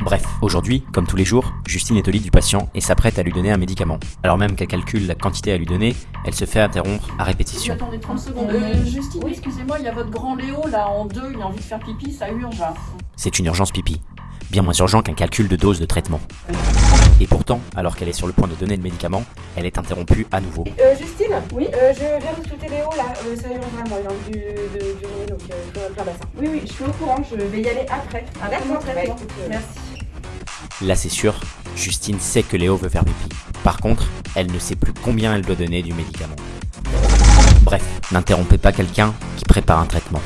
Bref, aujourd'hui, comme tous les jours, Justine est au lit du patient et s'apprête à lui donner un médicament. Alors même qu'elle calcule la quantité à lui donner, elle se fait interrompre à répétition. Attendez 30 secondes. Euh, Justine, excusez-moi, il y a votre grand Léo là en deux, il a envie de faire pipi, ça urge. C'est une urgence pipi. Bien moins urgent qu'un calcul de dose de traitement. Et pourtant, alors qu'elle est sur le point de donner le médicament, elle est interrompue à nouveau. Euh, Justine Oui Euh, je viens de scruter Léo là, euh, ça urge vraiment, il a envie du, de, d'uriner donc euh, je faire bassin. Oui, oui, je suis au courant, je vais y aller après. D'accord, bah, traitement. écoute, euh, Merci. Là c'est sûr, Justine sait que Léo veut faire pipi. Par contre, elle ne sait plus combien elle doit donner du médicament. Bref, n'interrompez pas quelqu'un qui prépare un traitement.